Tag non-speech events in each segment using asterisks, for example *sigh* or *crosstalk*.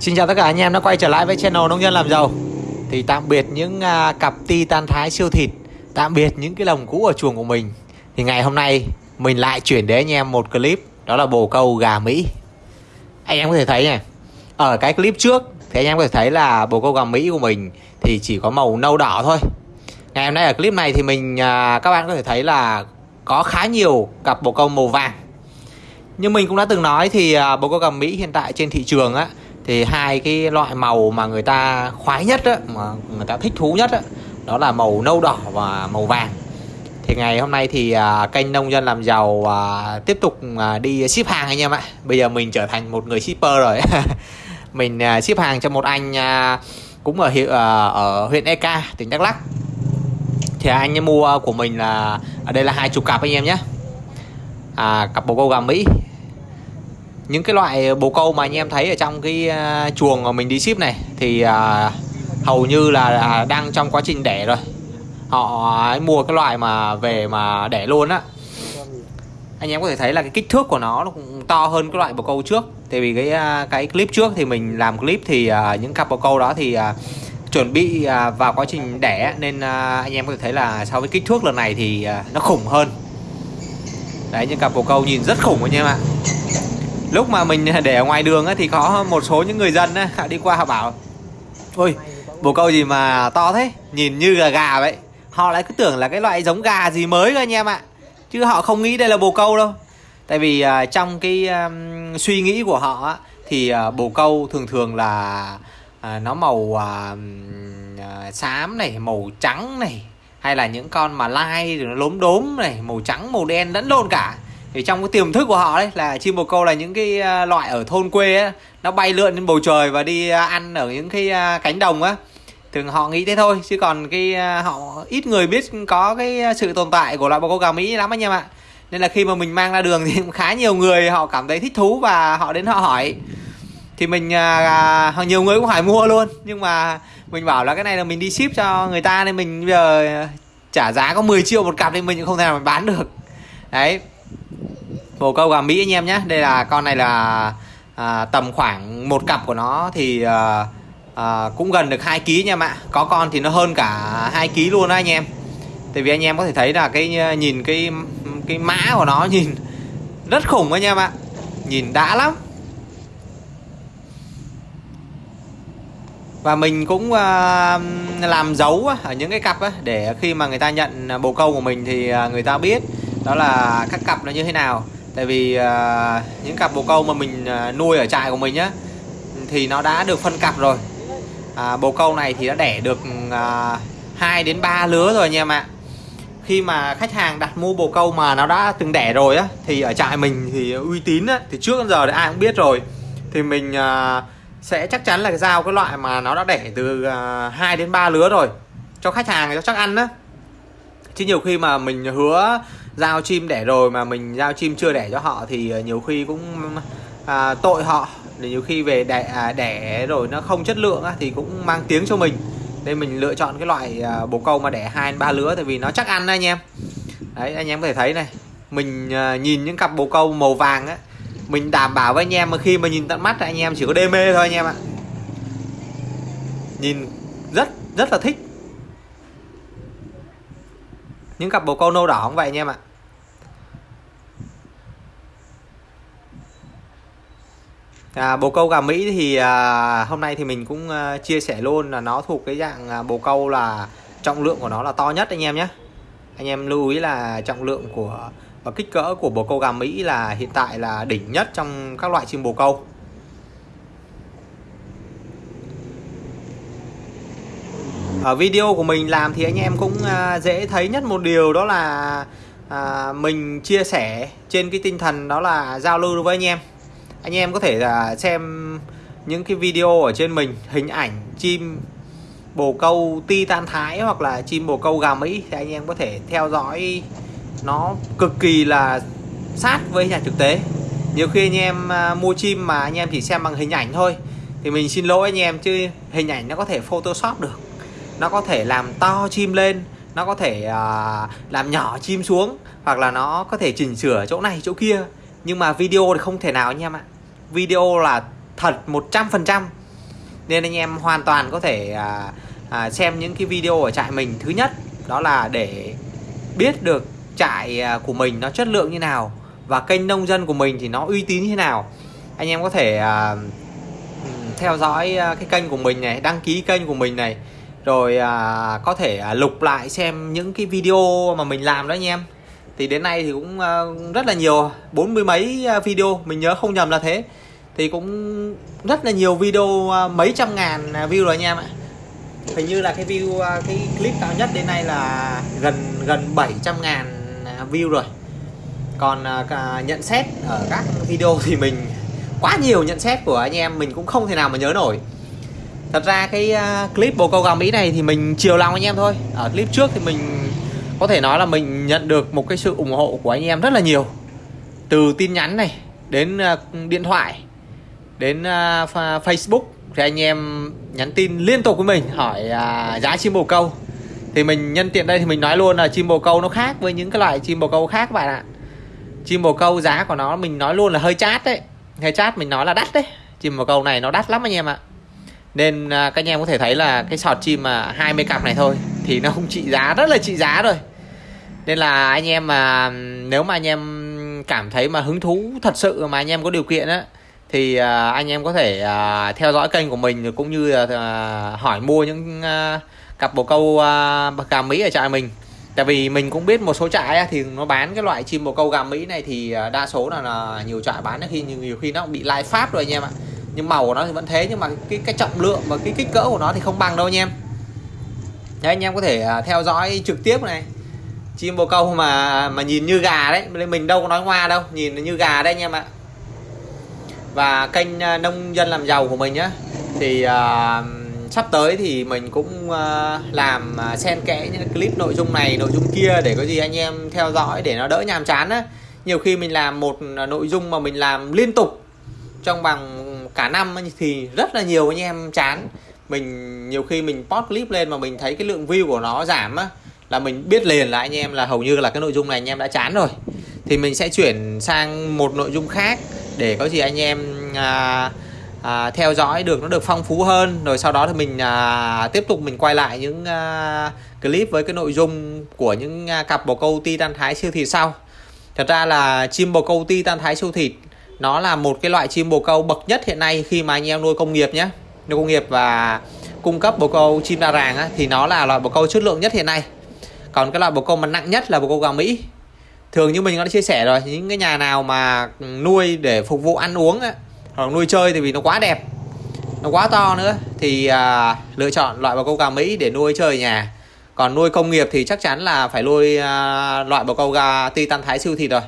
Xin chào tất cả anh em đã quay trở lại với channel Nông Dân Làm Giàu. Thì tạm biệt những uh, cặp ti tan thái siêu thịt Tạm biệt những cái lồng cũ ở chuồng của mình. Thì ngày hôm nay mình lại chuyển đến anh em một clip Đó là bồ câu gà Mỹ. Anh em có thể thấy này Ở cái clip trước thì anh em có thể thấy là bồ câu gà Mỹ của mình Thì chỉ có màu nâu đỏ thôi. Ngày hôm nay ở clip này thì mình uh, các bạn có thể thấy là Có khá nhiều cặp bồ câu màu vàng. Như mình cũng đã từng nói thì uh, bồ câu gà Mỹ hiện tại trên thị trường á thì hai cái loại màu mà người ta khoái nhất á, mà người ta thích thú nhất á, đó là màu nâu đỏ và màu vàng. Thì ngày hôm nay thì à, kênh nông dân làm giàu à, tiếp tục à, đi ship hàng anh em ạ. Bây giờ mình trở thành một người shipper rồi. *laughs* Mình à, ship hàng cho một anh à, cũng ở hiệu à, ở huyện Eka tỉnh Đắk Lắk. Thì anh ấy mua của mình là ở đây là hai chục cặp anh em nhé. À, cặp bồ câu gà Mỹ những cái loại ờ, bồ câu mà anh em thấy ở trong cái uh, chuồng mà mình đi ship này thì uh, hầu như là uh, đang trong quá trình đẻ rồi. Họ uh, mua cái loại mà về mà đẻ luôn á. Anh em có thể thấy là cái kích thước của nó nó cũng to hơn cái loại bồ câu trước. Tại vì cái uh, cái clip trước thì mình làm clip thì uh, những cặp bồ câu đó thì uh, chuẩn bị uh, vào quá trình đẻ nên uh, anh em có thể thấy là so với kích thước lần này thì uh, nó khủng hơn. Đấy những cặp bồ câu nhìn rất khủng anh em ạ lúc mà mình để ở ngoài đường ấy, thì có một số những người dân á, đi qua họ bảo ôi bồ câu gì mà to thế nhìn như gà gà vậy. Họ lại cứ tưởng là cái loại giống gà gì mới cơ anh em ạ. Chứ họ không nghĩ đây là bồ câu đâu. Tại vì uh, trong cái um, suy nghĩ của họ á, thì uh, bồ câu thường thường là uh, nó màu uh, uh, xám này màu trắng này hay là những con mà lai rồi nó lốm đốm này màu trắng màu đen lẫn lộn cả thì trong cái tiềm thức của họ đấy là chim bồ câu là những cái à, loại ở thôn quê á nó bay lượn trên bầu trời và đi à, ăn ở những cái à, cánh đồng á. Thường họ nghĩ thế thôi chứ còn cái họ ít người biết có cái sự tồn tại của loại bồ câu gà mỹ lắm anh em ạ nên là khi mà mình mang ra đường thì khá nhiều người họ cảm thấy thích thú và họ đến họ hỏi. Thì mình à, nhiều người cũng hỏi mua luôn nhưng mà mình bảo là cái này là mình đi ship cho người ta nên mình bây giờ trả giá có 10 triệu một cặp thì mình cũng không thể nào mình bán được. Đấy bồ câu gà mỹ anh em nhé. Đây là con này là à, tầm khoảng một cặp của nó thì à, à, cũng gần được 2 kg nha em ạ. Có con thì nó hơn cả 2 kg luôn đó anh em. Tại vì anh em có thể thấy là cái à, nhìn cái cái mã của nó *laughs* nhìn rất khủng anh em ạ. Nhìn đã lắm. Và mình cũng uh, làm dấu ở những cái cặp á, để khi mà người ta nhận bồ câu của mình thì à, người ta biết đó là các cặp nó như thế nào tại vì uh, những cặp bồ câu mà mình uh, nuôi ở trại của mình nhá thì nó đã được phân cặp rồi. À, bồ câu này thì đã đẻ được uh, à, 2 đến 3 lứa rồi anh em ạ. Khi mà khách hàng đặt mua bồ câu mà nó đã từng đẻ rồi á thì ở trại mình thì uy tín á thì trước giờ thì ai cũng biết rồi. Thì mình uh, sẽ chắc chắn là giao cái loại mà nó đã đẻ từ uh, 2 đến 3 lứa rồi cho khách hàng cho chắc ăn á. Chứ nhiều khi mà mình hứa giao chim đẻ rồi mà mình giao chim chưa đẻ cho họ thì ờ, nhiều khi cũng à, tội họ. Để nhiều khi về đẻ, à, đẻ rồi nó không chất lượng á, thì cũng mang tiếng cho mình. Nên mình lựa chọn cái loại à, bồ câu mà đẻ hai ba lứa tại vì nó chắc ăn anh em. Đấy anh em có thể thấy này mình à, nhìn những cặp bồ câu màu vàng á mình đảm bảo với anh em mà khi mà nhìn tận mắt anh em chỉ có đê mê thôi anh em ạ. Nhìn rất rất là thích những cặp bồ câu nâu đỏ cũng vậy anh em ạ? À, bồ câu gà Mỹ thì à, hôm nay thì mình cũng à, chia sẻ luôn là nó thuộc cái dạng à, bồ câu là trọng lượng của nó là to nhất anh em nhé. Anh em lưu ý là trọng lượng của và kích cỡ của bồ câu gà Mỹ là hiện tại là đỉnh nhất trong các loại chim bồ câu. Ở video của mình làm thì anh em cũng à, dễ thấy nhất một điều đó là à, mình chia sẻ trên cái tinh thần đó là giao lưu với anh em. Anh em có thể là xem những cái video ở trên mình hình ảnh chim bồ câu ti tan thái hoặc là chim bồ câu gà mỹ thì anh em có thể theo dõi nó cực kỳ là sát với nhà thực tế. Nhiều khi anh em à, mua chim mà anh em chỉ xem bằng hình ảnh thôi thì mình xin lỗi anh em chứ hình ảnh nó có thể photoshop được nó có thể làm to chim lên nó có thể uh, làm nhỏ chim xuống hoặc là nó có thể chỉnh sửa chỗ này chỗ kia. Nhưng mà video thì không thể nào anh em ạ. Video là thật 100% nên anh em hoàn toàn có thể uh, uh, xem những cái video ở trại mình. Thứ nhất đó là để biết được trại uh, của mình nó chất lượng như nào và kênh nông dân của mình thì nó uy tín như thế nào. Anh em có thể uh, theo dõi cái kênh của mình này đăng ký kênh của mình này rồi à, có thể à, lục lại xem những cái video mà mình làm đó anh em. Thì đến nay thì cũng à, rất là nhiều bốn mươi mấy à, video mình nhớ không nhầm là thế. Thì cũng rất là nhiều video à, mấy trăm ngàn à, view rồi anh em ạ. Hình như là cái view à, cái clip cao nhất đến nay là gần gần 700 ngàn à, view rồi. Còn à, cả nhận xét ở các video thì mình quá nhiều nhận xét của anh em mình cũng không thể nào mà nhớ nổi thật ra cái ờ, clip bồ câu gà mỹ này thì mình chiều lòng anh em thôi. Ở clip trước thì mình có thể nói là mình nhận được một cái sự ủng hộ của anh em rất là nhiều. Từ tin nhắn này, đến ờ, điện thoại, đến ờ, Facebook, thì anh em nhắn tin liên tục với mình, hỏi à, giá chim bồ câu. Thì mình nhân tiện đây thì mình nói luôn là chim bồ câu nó khác với những cái loại chim bồ câu khác các bạn ạ. Chim bồ câu giá của nó mình nói luôn là hơi chát đấy. Hơi chát mình nói là đắt đấy. Chim bồ câu này nó đắt lắm anh em ạ nên à, các anh em có thể thấy là cái sọt chim mà 20 cặp này thôi thì nó không trị giá rất là trị giá rồi. Nên là anh em mà nếu mà anh em cảm thấy mà hứng thú thật sự mà anh em có điều kiện á thì à, anh em có thể à, theo dõi kênh của mình cũng như là hỏi mua những cặp bồ câu gà Mỹ ở trại mình. Tại vì mình cũng biết một số trại thì nó bán cái loại chim bồ câu gà Mỹ này thì đa số là, là nhiều trại bán khi nhiều khi nó bị lai pháp rồi anh em ạ nhưng màu của nó thì vẫn thế nhưng mà cái cái trọng lượng và cái kích cỡ của nó thì không bằng đâu anh em. Đấy anh em có thể à, theo dõi trực tiếp này. Chim bồ câu mà mà nhìn như gà đấy mình đâu có nói ngoa đâu nhìn như gà đấy anh em ạ. Và kênh à, nông dân làm giàu của mình nhá thì uh, sắp tới thì mình cũng uh, làm xen kẽ những clip nội dung này nội dung kia để có gì anh em theo dõi để nó đỡ nhàm chán á. Nhiều khi mình làm một nội dung mà mình làm liên tục trong bằng cả năm thì rất là nhiều anh em chán. Mình nhiều khi mình post clip lên mà mình thấy cái lượng view của nó giảm á là mình biết liền là anh em là hầu như là cái nội dung này anh em đã chán rồi. Thì mình sẽ chuyển sang một nội dung khác để có gì anh em à, à, theo dõi được nó được phong phú hơn. Rồi sau đó thì mình à, tiếp tục mình quay lại những à, clip với cái nội dung của những à, cặp bồ câu ti tan thái siêu thịt sau. Thật ra là chim bồ câu ti tan thái siêu thịt nó là một cái loại chim bồ câu bậc nhất hiện nay khi mà anh em nuôi công nghiệp nhé. Nuôi công nghiệp và cung cấp bồ câu chim đa ràng á, thì nó là loại bồ câu chất lượng nhất hiện nay. Còn cái loại bồ câu mà nặng nhất là bồ câu gà mỹ. Thường như mình đã chia sẻ rồi những cái nhà nào mà nuôi để phục vụ ăn uống á, hoặc nuôi chơi thì vì nó quá đẹp nó quá to nữa thì à, lựa chọn loại bồ câu gà mỹ để nuôi chơi ở nhà. Còn nuôi công nghiệp thì chắc chắn là phải nuôi à, loại bồ câu gà titan thái siêu thịt rồi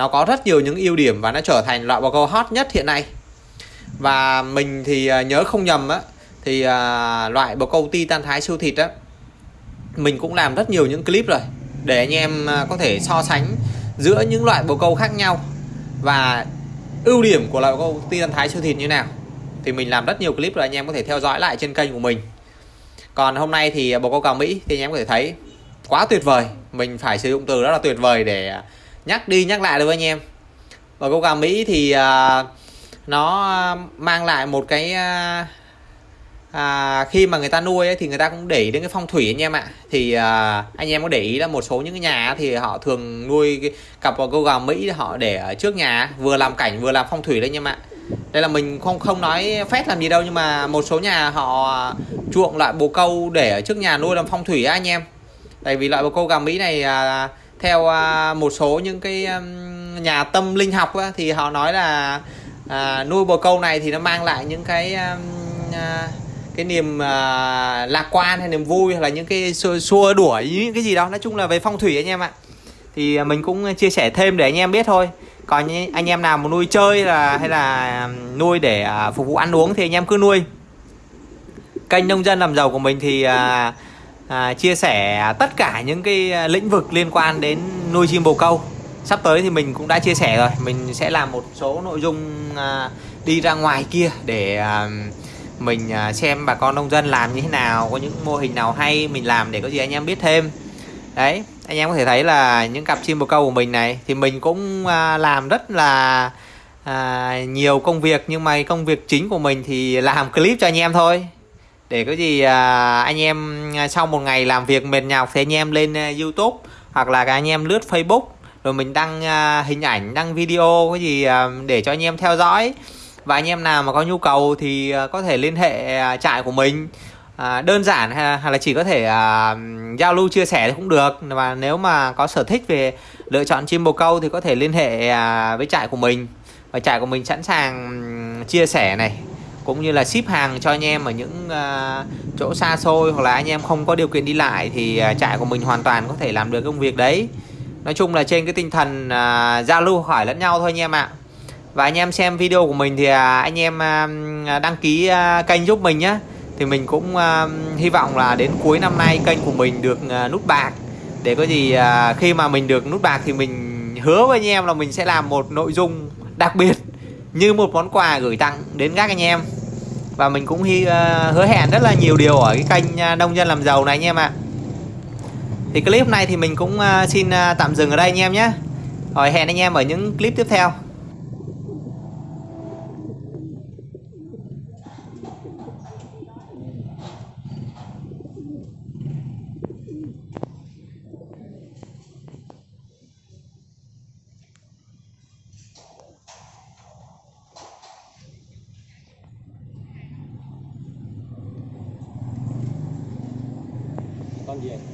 nó có rất nhiều những ưu điểm và nó trở thành loại bò câu hot nhất hiện nay. Và mình thì à, nhớ không nhầm á thì à, loại bồ câu titan thái siêu thịt á mình cũng làm rất nhiều những clip rồi để anh em à, có thể so sánh giữa những loại bồ câu khác nhau và ưu điểm của loại bồ câu titan thái siêu thịt như nào. Thì mình làm rất nhiều clip rồi anh em có thể theo dõi lại trên kênh của mình. Còn hôm nay thì à, bồ câu cào Mỹ thì anh em có thể thấy quá tuyệt vời. Mình phải sử dụng từ rất là tuyệt vời để nhắc đi nhắc lại được với anh em. Và câu gà Mỹ thì uh, nó mang lại một cái uh, à, khi mà người ta nuôi ấy, thì người ta cũng để ý đến cái phong thủy anh em ạ. Thì à, anh em có để ý là một số những cái nhà thì họ thường nuôi cái cặp câu gà Mỹ họ để ở trước nhà vừa làm cảnh vừa làm phong thủy đấy anh em ạ. Đây là mình không không nói phép làm gì đâu nhưng mà một số nhà họ chuộng loại bồ câu để ở trước nhà nuôi làm phong thủy anh em. Tại vì loại bồ câu gà Mỹ này à, theo à, một số những cái nhà tâm linh học thì họ nói là à, nuôi bồ câu này thì nó mang lại những cái à, cái niềm à, lạc quan hay niềm vui hoặc là những cái xua, xua đuổi những cái gì đó. Nói chung là về phong thủy anh em ạ. Thì à, mình cũng chia sẻ thêm để anh em biết thôi. Còn anh em nào mà nuôi chơi là hay là nuôi để phục vụ ăn uống thì anh em cứ nuôi. Kênh nông dân làm giàu của mình thì à, à, chia sẻ tất cả những cái à, lĩnh vực liên quan đến nuôi chim bồ câu. Sắp tới thì mình cũng đã chia sẻ rồi. Mình sẽ làm một số nội dung à, đi ra ngoài kia để à, mình à, xem bà con nông dân làm như thế nào có những mô hình nào hay mình làm để có gì anh em biết thêm. Đấy anh em có thể thấy là những cặp chim bồ câu của mình này thì mình cũng à, làm rất là à, nhiều công việc. Nhưng mà công việc chính của mình thì làm clip cho anh em thôi để có gì à, anh em sau một ngày làm việc mệt nhọc thì anh em lên à, YouTube hoặc là anh em lướt Facebook. Rồi mình đăng à, hình ảnh đăng video cái gì à, để cho anh em theo dõi. Và anh em nào mà có nhu cầu thì à, có thể liên hệ à, trại của mình. À, đơn giản hay, là chỉ có thể à, giao lưu chia sẻ thì cũng được. Và nếu mà có sở thích về lựa chọn chim bồ câu thì có thể liên hệ à, với trại của mình. Và trại của mình sẵn sàng ừ, chia sẻ này cũng như là ship hàng cho anh em ở những uh, chỗ xa xôi hoặc là anh em không có điều kiện đi lại thì uh, trại của mình hoàn toàn có thể làm được công việc đấy. Nói chung là trên cái tinh thần uh, giao lưu hỏi lẫn nhau thôi anh em ạ. Và anh em xem video của mình thì uh, anh em uh, đăng ký uh, kênh giúp mình nhé thì mình cũng uh, hy vọng là đến cuối năm nay kênh của mình được uh, nút bạc. Để có gì uh, khi mà mình được nút bạc thì mình hứa với anh em là mình sẽ làm một nội dung đặc biệt như một món quà gửi tặng đến các anh em. Và mình cũng hy, uh, hứa hẹn rất là nhiều điều ở cái kênh ờ, nông dân làm giàu này anh em ạ. Thì clip này thì mình cũng uh, xin uh, tạm dừng ở đây anh em nhé. Rồi hẹn anh em ở những clip tiếp theo. Con gì